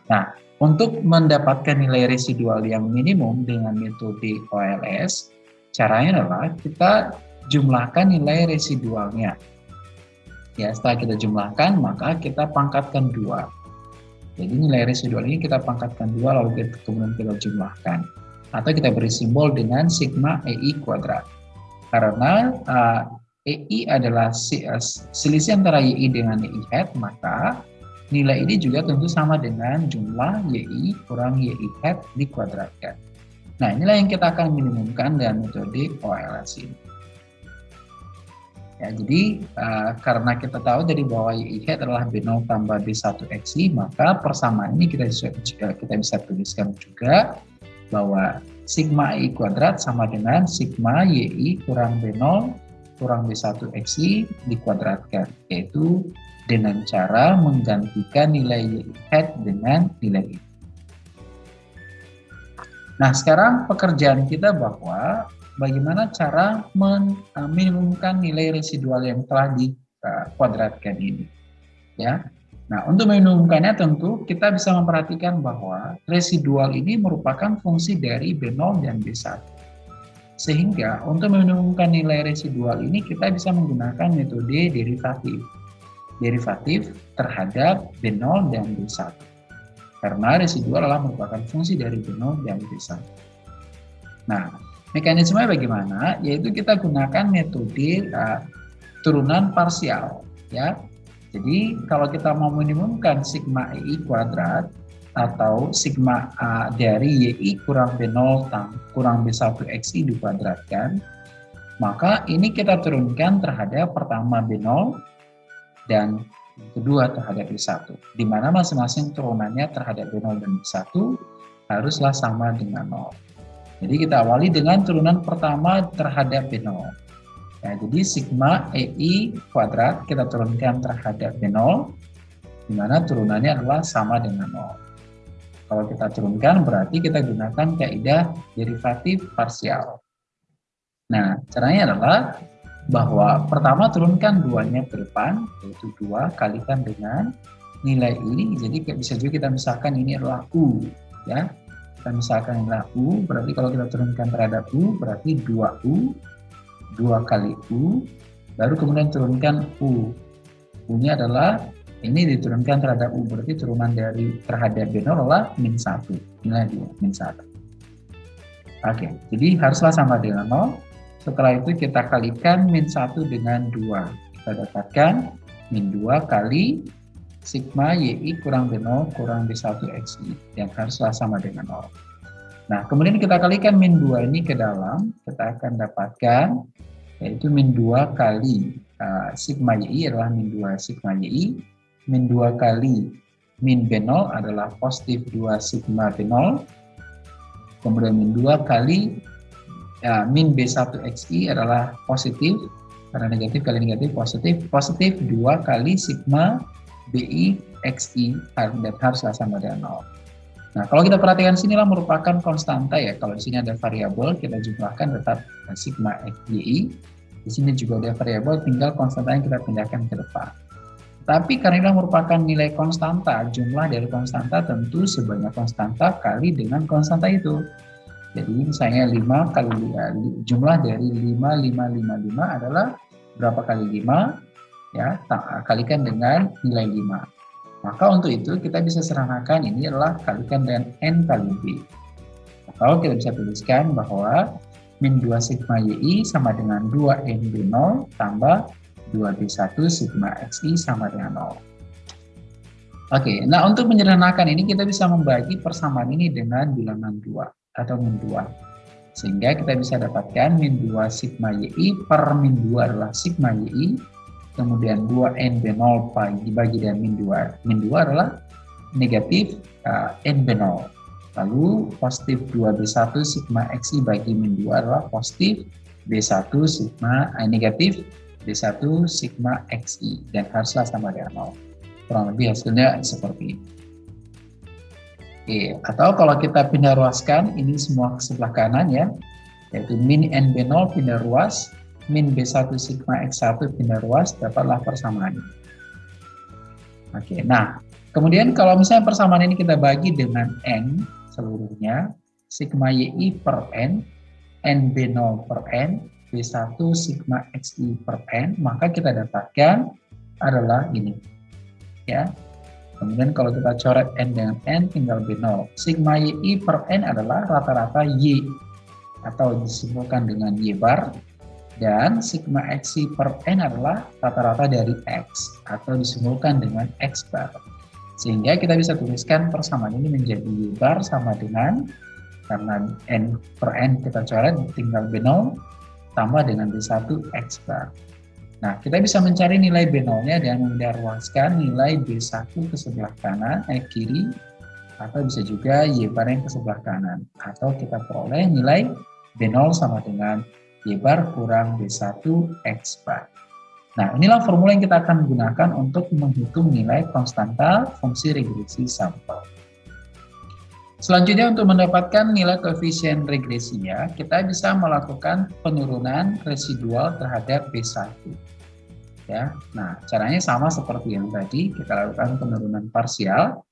Nah, untuk mendapatkan nilai residual yang minimum dengan metode OLS, caranya adalah kita jumlahkan nilai residualnya. Ya, setelah kita jumlahkan, maka kita pangkatkan dua. Jadi nilai residual ini kita pangkatkan dua, lalu kita, kemudian kita jumlahkan. Atau kita beri simbol dengan sigma EI kuadrat. Karena uh, EI adalah uh, selisih antara YI dengan YI hat, maka Nilai ini juga tentu sama dengan jumlah YI kurang YI hat dikuadratkan. Nah, inilah yang kita akan minimumkan dengan metode OLS ini. Ya, jadi uh, karena kita tahu dari bahwa YI hat adalah B0 tambah B1 XI, maka persamaan ini kita bisa, kita bisa tuliskan juga bahwa sigma I kuadrat sama dengan sigma YI kurang B0 kurang B1 XI dikuadratkan, yaitu dengan cara menggantikan nilai head dengan nilai ini. Nah, sekarang pekerjaan kita bahwa bagaimana cara meminimumkan nilai residual yang telah dikuadratkan ini. Ya. Nah, untuk meminimumkannya tentu kita bisa memperhatikan bahwa residual ini merupakan fungsi dari B0 dan B1. Sehingga untuk meminimumkan nilai residual ini kita bisa menggunakan metode derivatif derivatif terhadap B0 dan B1. Karena residual adalah merupakan fungsi dari B0 dan B1. Nah, mekanisme bagaimana? Yaitu kita gunakan metode uh, turunan parsial. ya. Jadi kalau kita mau minimumkan sigma EI kuadrat atau sigma A dari YI kurang B0 kurang B1 XI dikuadratkan, maka ini kita turunkan terhadap pertama B0 dan kedua terhadap B1, di mana masing-masing turunannya terhadap B0 dan B1 haruslah sama dengan 0. Jadi kita awali dengan turunan pertama terhadap B0. Ya, jadi sigma EI kuadrat kita turunkan terhadap B0, di mana turunannya adalah sama dengan 0. Kalau kita turunkan berarti kita gunakan kaidah derivatif parsial. Nah, caranya adalah bahwa pertama turunkan duanya ke depan, yaitu 2 kalikan dengan nilai ini, jadi bisa juga kita misalkan ini adalah U. ya Kita misalkan adalah U, berarti kalau kita turunkan terhadap U, berarti 2U dua kali U, baru kemudian turunkan U. U-nya adalah ini diturunkan terhadap U, berarti turunan dari terhadap B0 adalah min 1. Nilai dia, min 1. Oke, jadi haruslah sama dengan 0. Setelah itu kita kalikan min 1 dengan 2. Kita dapatkan min 2 kali sigma YI kurang B0 kurang B1 XI yang haruslah sama dengan 0. Nah, kemudian kita kalikan min 2 ini ke dalam, kita akan dapatkan yaitu min 2 kali uh, sigma yi adalah min 2 sigma yi, min 2 kali min B0 adalah positif 2 sigma B0, kemudian min 2 kali uh, min B1 xi adalah positif, karena negatif kali negatif positif, positif 2 kali sigma BI XI dan haruslah sama dengan 0. Nah, kalau kita perhatikan sinilah merupakan konstanta ya. Kalau di sini ada variabel, kita jumlahkan tetap sigma xyi. Di sini juga ada variabel, tinggal konstanta yang kita pindahkan ke depan. Tapi karena ini merupakan nilai konstanta, jumlah dari konstanta tentu sebanyak konstanta kali dengan konstanta itu. Jadi misalnya 5 kali jumlah dari 5, 5, 5, 5 adalah berapa kali 5? Ya, kalikan dengan nilai 5. Maka untuk itu kita bisa sederhanakan ini adalah kalikan dengan n kali b. Atau kita bisa tuliskan bahwa min 2 sigma yi sama dengan 2 n b0 tambah 2b1 sigma xi sama dengan 0. Oke, nah untuk menyederhanakan ini kita bisa membagi persamaan ini dengan bilangan 2 atau min 2. Sehingga kita bisa dapatkan min 2 sigma yi per min 2 adalah sigma yi kemudian 2 b 0 dibagi dengan min 2. Min 2 adalah negatif uh, b 0 Lalu positif 2B1 sigma XI bagi min 2 adalah positif B1 sigma eh, negatif B1 sigma XI dan haruslah sama dengan 0. Kurang lebih hasilnya seperti ini. Oke, atau kalau kita pindah ruaskan ini semua ke sebelah kanan ya, yaitu min NB0 pindah ruas min B1 sigma X1 pindah ruas, dapatlah persamaan. Oke, nah, kemudian kalau misalnya persamaan ini kita bagi dengan N seluruhnya, sigma YI per N, NB0 per N, B1 sigma XI per N, maka kita dapatkan adalah ini. Ya, Kemudian kalau kita coret N dengan N tinggal B0. Sigma YI per N adalah rata-rata Y atau disebutkan dengan Y bar dan sigma xi per n adalah rata-rata dari x atau disimbolkan dengan x bar. Sehingga kita bisa tuliskan persamaan ini menjadi y bar sama dengan karena n per n kita coret tinggal b0 tambah dengan b1 x bar. Nah, kita bisa mencari nilai b0-nya dengan mendarwaskan nilai b1 ke sebelah kanan, eh kiri, atau bisa juga y bar yang ke sebelah kanan. Atau kita peroleh nilai b0 sama dengan Y bar kurang B1 X bar. Nah, inilah formula yang kita akan gunakan untuk menghitung nilai konstanta fungsi regresi sampel. Selanjutnya untuk mendapatkan nilai koefisien regresinya, kita bisa melakukan penurunan residual terhadap B1. Ya, nah caranya sama seperti yang tadi kita lakukan penurunan parsial.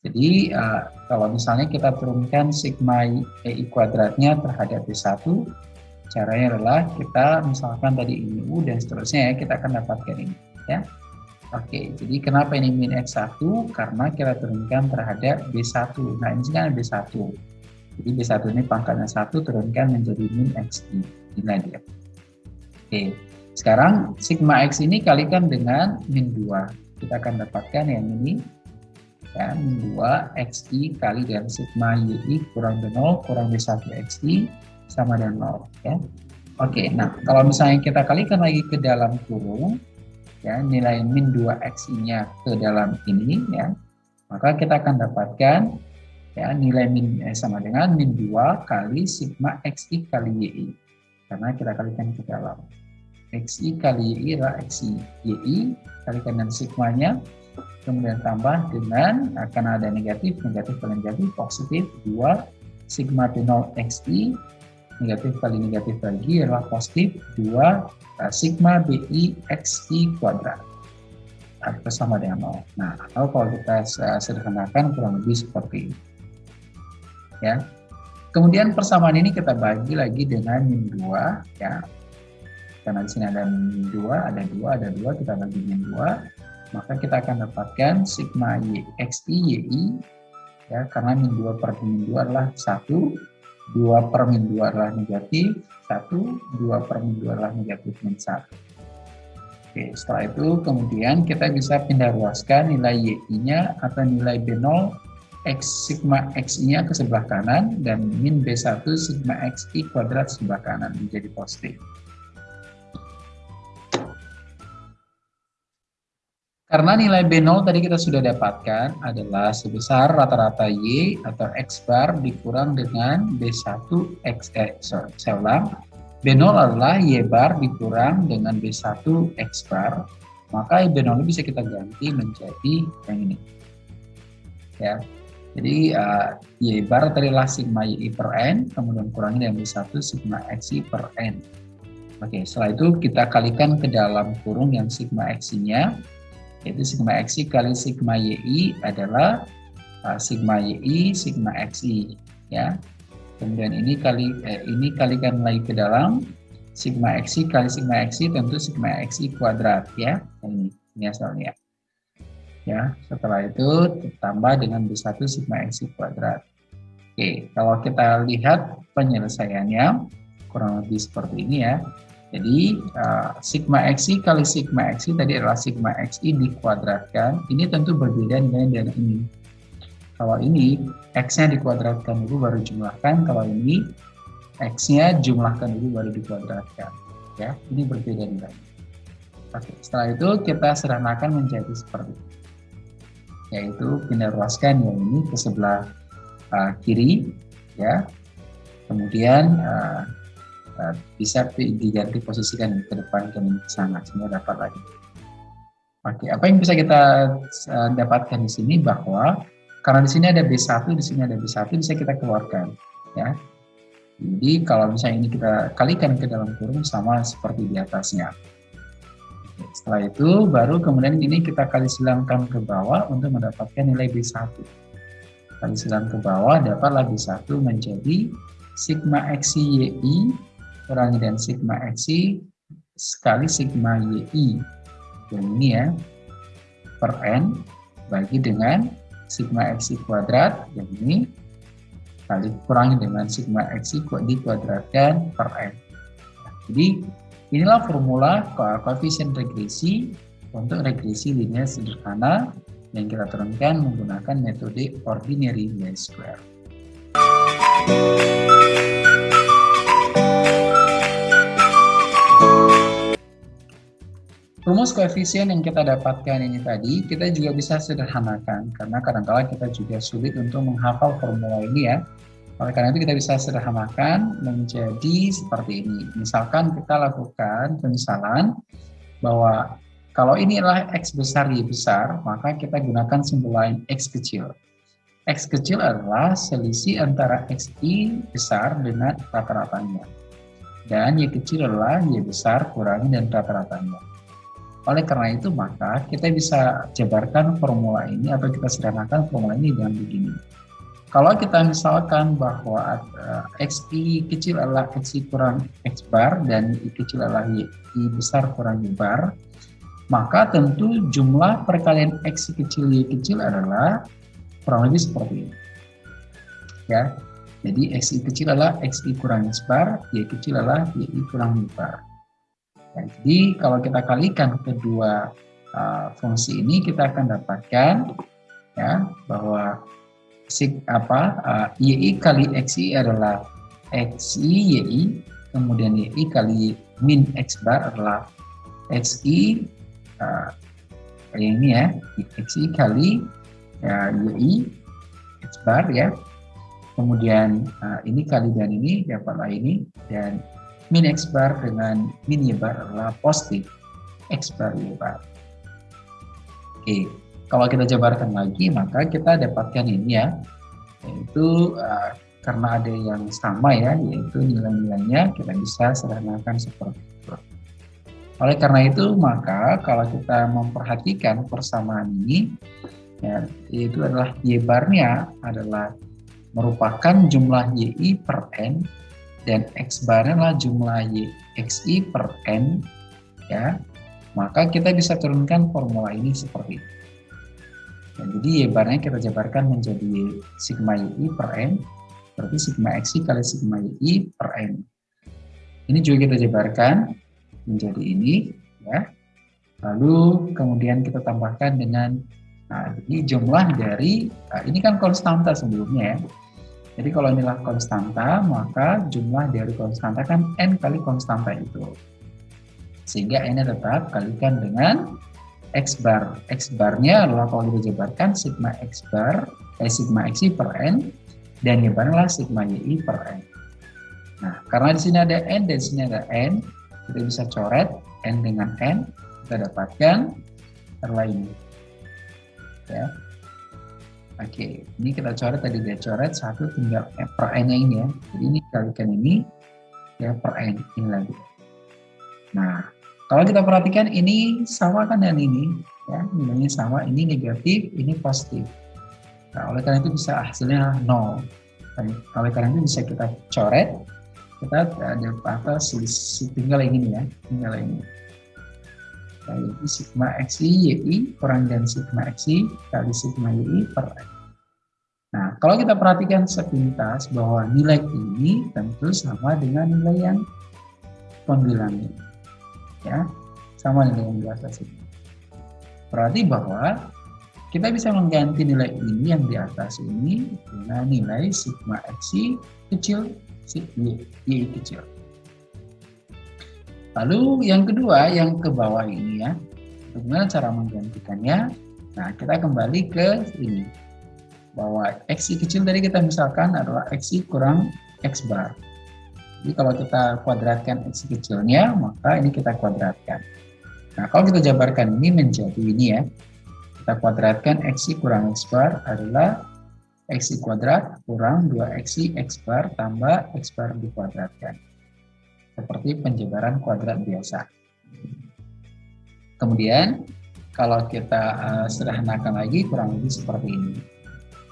Jadi uh, kalau misalnya kita turunkan sigma i kuadratnya terhadap B1, Caranya adalah kita misalkan tadi ini U dan seterusnya ya, kita akan dapatkan ini ya. Oke, jadi kenapa ini min X1? Karena kita turunkan terhadap B1. Nah, ini kan B1. Jadi B1 ini pangkatnya 1 turunkan menjadi min XI. Inilah dia. Oke, sekarang sigma X ini kalikan dengan min 2. kita akan dapatkan yang ini ya, min 2 xi kali dengan sigma yi kurang dari 0 kurang dari 1 xi sama dengan 0 ya. Oke, nah kalau misalnya kita kalikan lagi ke dalam kurung ya nilai min 2 xi-nya ke dalam ini ya, maka kita akan dapatkan ya nilai min eh, sama dengan min 2 kali sigma xi kali yi karena kita kalikan ke dalam xi kali y adalah xi yi kalikan dengan sigmanya kemudian tambah dengan akan ada negatif negatif kali negatif positif 2 sigma T0 xi negatif kali negatif lagi adalah positif 2 uh, eh, sigma bi xi kuadrat. Atau sama dengan 0 nah atau kalau kita sederhanakan kurang lebih seperti ini. Ya. Kemudian persamaan ini kita bagi lagi dengan min 2 ya. Karena di sini ada min 2, ada 2, ada 2, kita bagi min 2, maka kita akan dapatkan sigma y, xi, yi, ya, karena min 2 per min 2 adalah 1, 2 per min 2 adalah negatif, 1, 2 per min 2 adalah negatif min 1. Oke, setelah itu kemudian kita bisa pindah ruaskan nilai y-nya atau nilai b0 x sigma x-nya ke sebelah kanan dan min b1 sigma xi kuadrat sebelah kanan menjadi positif. Karena nilai B0 tadi kita sudah dapatkan adalah sebesar rata-rata Y atau X bar dikurang dengan B1 X, eh, sorry, saya ulang. B0 adalah Y bar dikurang dengan B1 X bar, maka B0 bisa kita ganti menjadi yang ini. Ya, jadi uh, Y bar tadi adalah sigma Y per N, kemudian kurangi dengan B1 sigma XY per N. Oke, setelah itu kita kalikan ke dalam kurung yang sigma X-nya, yaitu sigma xi kali sigma yi adalah uh, sigma yi sigma xi ya. Kemudian ini kali eh, ini kalikan lagi ke dalam. Sigma xi kali sigma xi tentu sigma xi kuadrat ya. Ini ini asalnya. Ya setelah itu ditambah dengan b1 sigma xi kuadrat. Oke kalau kita lihat penyelesaiannya kurang lebih seperti ini ya jadi uh, sigma xi kali sigma xi tadi adalah sigma xi dikuadratkan. Ini tentu berbeda dengan yang ini. Kalau ini x-nya dikuadratkan dulu baru jumlahkan. Kalau ini x-nya jumlahkan dulu baru dikuadratkan. Ya, ini berbeda dengan. Oke, setelah itu kita sederhanakan menjadi seperti ini. Yaitu pindah ruaskan yang ini ke sebelah uh, kiri, ya. Kemudian uh, Eh, bisa diganti posisikan ke depan ke sana sehingga dapat lagi. Oke, apa yang bisa kita uh, dapatkan di sini bahwa karena di sini ada B1, di sini ada B1 bisa kita keluarkan ya. Jadi kalau misalnya ini kita kalikan ke dalam kurung sama seperti di atasnya. Oke, setelah itu baru kemudian ini kita kali silangkan ke bawah untuk mendapatkan nilai B1. Kali silang ke bawah dapatlah B1 menjadi sigma xi yi kurangi dengan sigma xi sekali sigma yi yang ini ya per n bagi dengan sigma xi kuadrat. Yang ini kali kurangi dengan sigma xi dikuadratkan per n. Jadi inilah formula koefisien regresi untuk regresi linear sederhana yang kita turunkan menggunakan metode ordinary least square. Rumus koefisien yang kita dapatkan ini tadi, kita juga bisa sederhanakan, karena kadang-kala kita juga sulit untuk menghafal formula ini ya. Oleh karena itu kita bisa sederhanakan menjadi seperti ini. Misalkan kita lakukan pemisalan bahwa kalau ini adalah X besar, Y besar, maka kita gunakan simbol lain X kecil. X kecil adalah selisih antara XI besar dengan rata-ratanya. Dan Y kecil adalah Y besar kurangi dan rata-ratanya. Oleh karena itu maka kita bisa jabarkan formula ini atau kita sederhanakan formula ini dengan begini. Kalau kita misalkan bahwa uh, xi kecil adalah xi kurang x bar dan y kecil adalah y, y besar kurang y bar, maka tentu jumlah perkalian x kecil y kecil adalah kurang lebih seperti ini. Ya, jadi xi kecil adalah xi kurang x bar, y kecil adalah y kurang y bar. Jadi kalau kita kalikan kedua uh, fungsi ini kita akan dapatkan ya bahwa sig apa uh, yi kali xi adalah xi yi kemudian yi kali min x bar adalah xi uh, kayak ini ya xi kali ya, yi x bar ya kemudian uh, ini kali dan ini dapatlah ini dan min x bar dengan min y bar adalah positif x bar y bar. Oke kalau kita jabarkan lagi maka kita dapatkan ini ya yaitu uh, karena ada yang sama ya yaitu nilai-nilainya kita bisa sederhanakan seperti itu. Oleh karena itu maka kalau kita memperhatikan persamaan ini ya, yaitu adalah y barnya adalah merupakan jumlah yi per n dan x barnya adalah jumlah y xi per n ya maka kita bisa turunkan formula ini seperti itu Nah, jadi Y barnya kita jabarkan menjadi sigma YI per N, berarti sigma XI kali sigma YI per N. Ini juga kita jabarkan menjadi ini, ya. Lalu kemudian kita tambahkan dengan, nah jadi jumlah dari, nah, ini kan konstanta sebelumnya ya. Jadi kalau inilah konstanta, maka jumlah dari konstanta kan N kali konstanta itu. Sehingga N tetap kalikan dengan X bar. X barnya adalah kalau kita jabarkan sigma X bar, eh, sigma Xi per N, dan adalah sigma YI per N. Nah, karena di sini ada N dan di sini ada N, kita bisa coret N dengan N, kita dapatkan ini. Ya. Oke, ini kita coret tadi dia coret satu tinggal per n yang ini ya. Jadi ini kalikan ini ya per n ini lagi. Nah, kalau kita perhatikan ini sama kan dengan ini, ya nilainya sama, ini negatif, ini positif. Nah, oleh karena itu bisa hasilnya nol. Nah, oleh karena itu bisa kita coret, kita ada apa tinggal yang ini ya, tinggal ini. Ini sigma xi yi kurang dan sigma xi kali sigma yi per x. Nah, kalau kita perhatikan sepintas bahwa nilai ini tentu sama dengan nilai yang pembilangnya ya sama dengan yang di atas ini. Berarti bahwa kita bisa mengganti nilai ini yang di atas ini dengan nilai sigma xi kecil, sigma y, kecil. Lalu yang kedua, yang ke bawah ini ya, bagaimana cara menggantikannya? Nah, kita kembali ke ini, bahwa xi kecil tadi kita misalkan adalah xi kurang x bar. Jadi kalau kita kuadratkan x kecilnya, maka ini kita kuadratkan. Nah, kalau kita jabarkan ini menjadi ini ya, kita kuadratkan x kurang x bar adalah x kuadrat kurang 2x x bar tambah x bar dikuadratkan. Seperti penjabaran kuadrat biasa. Kemudian, kalau kita uh, sederhanakan lagi kurang lebih seperti ini.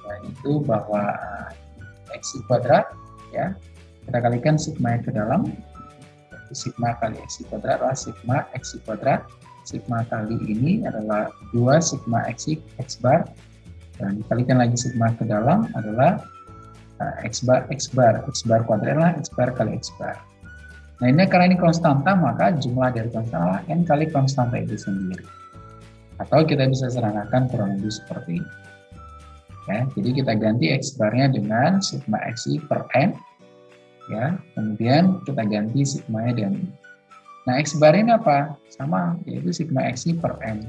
Yaitu bahwa uh, x kuadrat ya. Kita kalikan sigma ke dalam. Sigma kali x kuadrat adalah sigma x kuadrat. Sigma kali ini adalah 2 sigma x x bar. Dan dikalikan lagi sigma ke dalam adalah uh, x bar x bar. X bar kuadrat adalah x bar kali x bar nah ini karena ini konstanta maka jumlah dari konstanta n kali konstanta itu sendiri. Atau kita bisa serangkan kurang lebih seperti ini. Ya jadi kita ganti x barnya dengan sigma x per n ya. Kemudian kita ganti sigma nya dan nah x bar ini apa? Sama yaitu sigma x per n.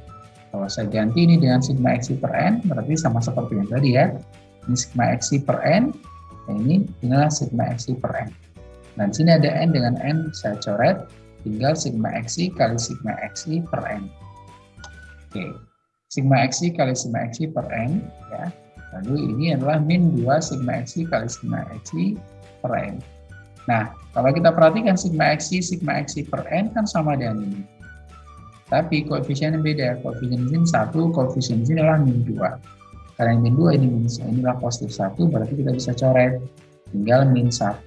Kalau saya ganti ini dengan sigma x per n berarti sama seperti yang tadi ya. Ini sigma x per n ini inilah sigma x per n dan sini ada n dengan n saya coret tinggal sigma x kali sigma x per n oke sigma x kali sigma x per n ya lalu ini adalah min 2 sigma x kali sigma x per n Nah, kalau kita perhatikan sigma xi, sigma xi per n kan sama dengan ini. Tapi koefisiennya beda. Koefisien ini satu, koefisien ini adalah min 2. Karena min 2 ini min inilah positif 1, berarti kita bisa coret tinggal min 1.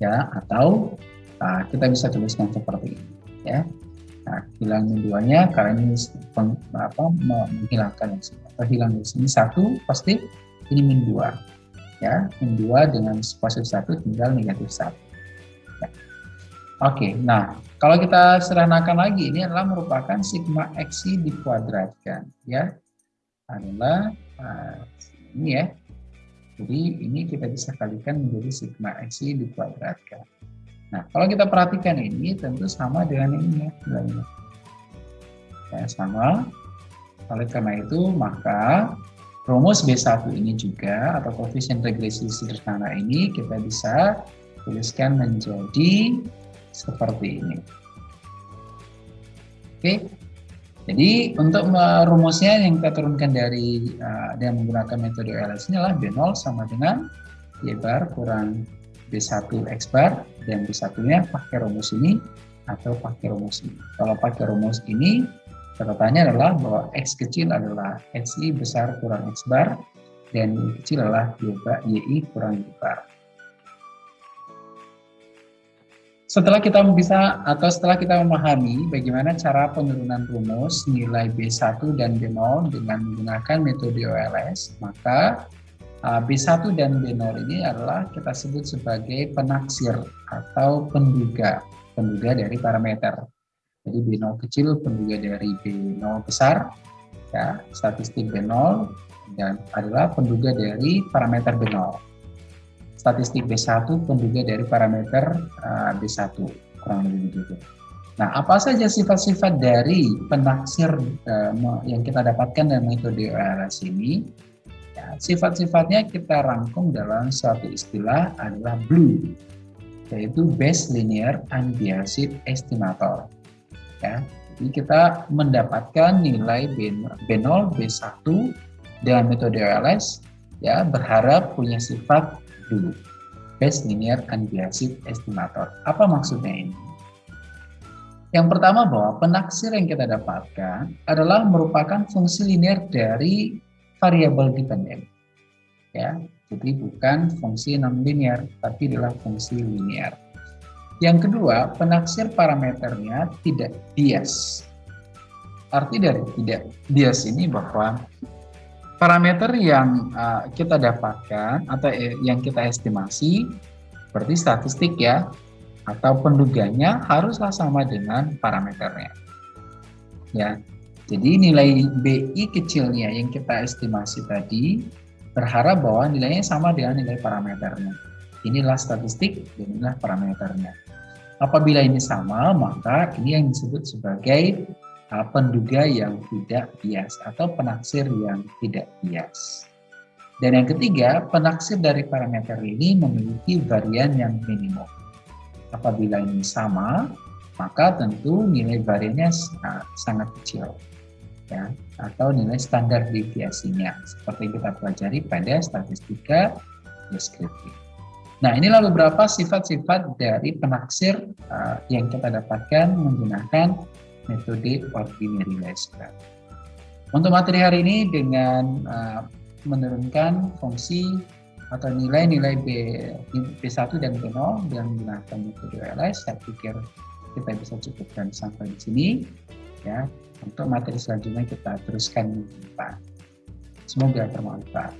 Ya, atau nah, kita bisa tuliskan seperti ini, ya. Nah, hilang min 2-nya karena ini peng, apa, menghilangkan yang sini. Atau hilang di sini 1 pasti ini min 2 ya min 2 dengan positif 1 tinggal negatif 1 ya. oke nah Kalau kita sederhanakan lagi, ini adalah merupakan sigma xi dikuadratkan, ya. Adalah uh, ini ya. Jadi ini kita bisa kalikan menjadi sigma xi dikuadratkan. Nah, kalau kita perhatikan ini tentu sama dengan ini ya, nilainya. Ya, sama. Oleh karena itu, maka rumus B1 ini juga atau koefisien regresi sederhana ini kita bisa tuliskan menjadi seperti ini. Oke, jadi untuk merumusnya yang kita turunkan dari uh, dengan menggunakan metode LS ini adalah B0 sama dengan Y bar kurang B1 X bar dan B1-nya pakai rumus ini atau pakai rumus ini. Kalau pakai rumus ini, catatannya adalah bahwa X kecil adalah XI besar kurang X bar dan Y kecil adalah YI kurang Y bar. Setelah kita bisa atau setelah kita memahami bagaimana cara penurunan rumus nilai B1 dan B0 dengan menggunakan metode OLS, maka uh, B1 dan B0 ini adalah kita sebut sebagai penaksir atau penduga, penduga dari parameter. Jadi B0 kecil penduga dari B0 besar, ya, statistik B0 dan adalah penduga dari parameter B0 statistik B1 penduga dari parameter uh, B1 kurang lebih begitu. Nah, apa saja sifat-sifat dari penaksir uh, yang kita dapatkan dalam metode OLS ini? Ya, sifat-sifatnya kita rangkum dalam suatu istilah adalah BLUE, yaitu Base Linear Unbiased Estimator. Ya, jadi kita mendapatkan nilai B0, B1 dengan metode OLS ya berharap punya sifat dulu. Base Linear Unbiased Estimator. Apa maksudnya ini? Yang pertama bahwa penaksir yang kita dapatkan adalah merupakan fungsi linear dari variabel dependen. Ya, jadi bukan fungsi non linear, tapi adalah fungsi linear. Yang kedua, penaksir parameternya tidak bias. Arti dari tidak bias ini bahwa parameter yang uh, kita dapatkan atau yang kita estimasi seperti statistik ya atau penduganya haruslah sama dengan parameternya. Ya. Jadi nilai BI kecilnya yang kita estimasi tadi berharap bahwa nilainya sama dengan nilai parameternya. Inilah statistik dan inilah parameternya. Apabila ini sama, maka ini yang disebut sebagai penduga yang tidak bias atau penaksir yang tidak bias. Dan yang ketiga, penaksir dari parameter ini memiliki varian yang minimum. Apabila ini sama, maka tentu nilai variannya sangat kecil. Ya, atau nilai standar deviasinya seperti kita pelajari pada statistika deskriptif. Nah, inilah beberapa sifat-sifat dari penaksir uh, yang kita dapatkan menggunakan metode ordinarylizer. Untuk materi hari ini dengan uh, menurunkan fungsi atau nilai-nilai B, B1 dan B0 dan menggunakan metode LS, saya pikir kita bisa cukupkan sampai di sini. Ya, untuk materi selanjutnya kita teruskan Semoga bermanfaat.